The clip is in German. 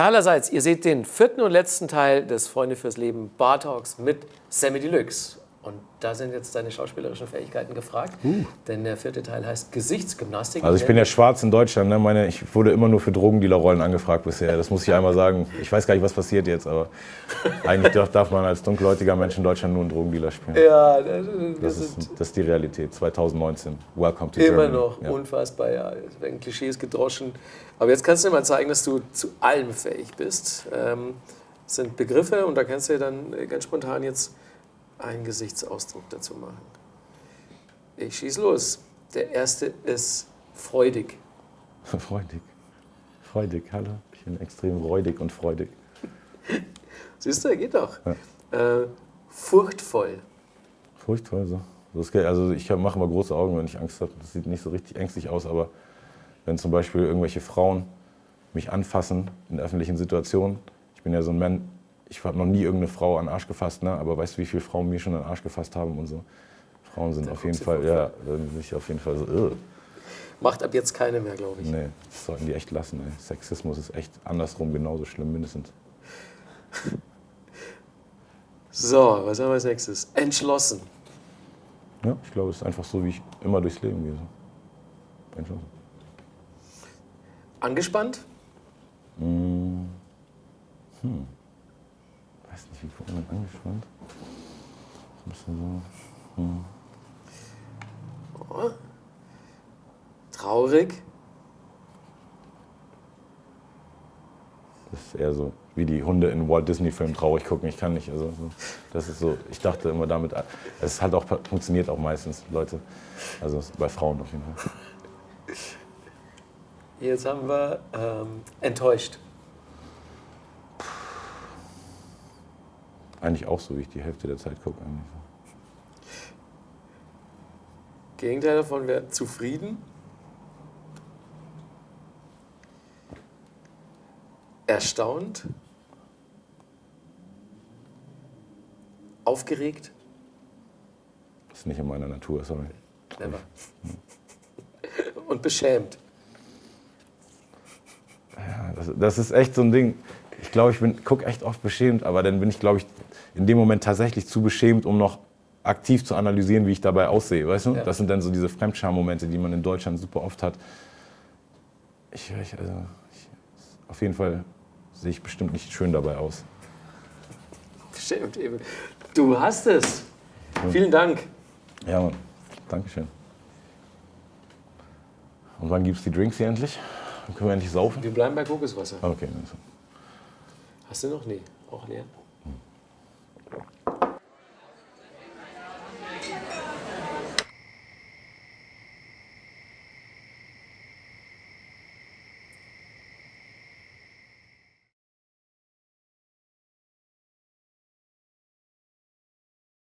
Teilerseits, ihr seht den vierten und letzten Teil des Freunde fürs Leben Bar Talks mit Sammy Deluxe. Und da sind jetzt deine schauspielerischen Fähigkeiten gefragt, uh. denn der vierte Teil heißt Gesichtsgymnastik. Also ich bin ja schwarz in Deutschland, ne? Meine, ich wurde immer nur für Drogendealerrollen angefragt bisher, das muss ich einmal sagen. Ich weiß gar nicht, was passiert jetzt, aber eigentlich darf man als dunkelhäutiger Mensch in Deutschland nur einen Drogendealer spielen. Ja, das, das, ist, das ist die Realität, 2019. Welcome to Immer Germany. noch, ja. unfassbar, ja, es werden Klischees gedroschen. Aber jetzt kannst du dir mal zeigen, dass du zu allem fähig bist. Ähm, das sind Begriffe und da kannst du dann ganz spontan jetzt einen Gesichtsausdruck dazu machen. Ich schieße los. Der erste ist freudig. Freudig. Freudig, hallo. Ich bin extrem räudig und freudig. Siehst du, er geht doch. Ja. Äh, furchtvoll. Furchtvoll, so. Also ich mache immer große Augen, wenn ich Angst habe. Das sieht nicht so richtig ängstlich aus, aber wenn zum Beispiel irgendwelche Frauen mich anfassen in öffentlichen Situationen, ich bin ja so ein Mann, ich habe noch nie irgendeine Frau an den Arsch gefasst, ne? aber weißt du, wie viele Frauen mir schon an den Arsch gefasst haben und so? Frauen sind da auf jeden Fall, ja, da bin ich auf jeden Fall so, Ugh. Macht ab jetzt keine mehr, glaube ich. Nee, das sollten die echt lassen. Ey. Sexismus ist echt andersrum genauso schlimm, mindestens. So, was haben wir als nächstes? Entschlossen. Ja, ich glaube, es ist einfach so, wie ich immer durchs Leben gehe. Entschlossen. Angespannt? Hm. hm wie gucken man angespannt? Ein bisschen so. Hm. Oh. Traurig. Das ist eher so wie die Hunde in Walt Disney Filmen traurig gucken. Ich kann nicht. Also das ist so. Ich dachte immer damit. Es hat auch funktioniert auch meistens Leute. Also bei Frauen auf jeden Fall. Jetzt haben wir ähm, enttäuscht. Eigentlich auch so, wie ich die Hälfte der Zeit gucke. Eigentlich. Gegenteil davon wäre zufrieden. Erstaunt. Aufgeregt. Das ist nicht in meiner Natur, sorry. Never. Und beschämt. Ja, das, das, ist echt so ein Ding. Ich glaube, ich gucke echt oft beschämt, aber dann bin ich, glaube ich, in dem Moment tatsächlich zu beschämt, um noch aktiv zu analysieren, wie ich dabei aussehe. Weißt du? Ja. Das sind dann so diese Fremdscham-Momente, die man in Deutschland super oft hat. Ich, ich, also, ich, auf jeden Fall sehe ich bestimmt nicht schön dabei aus. Bestimmt eben. Du hast es. Ja. Vielen Dank. Ja, Mann. Dankeschön. Und wann gibt es die Drinks hier endlich? Dann können wir endlich saufen? Wir bleiben bei Kokoswasser. Okay. Hast du noch? Nee, auch leer.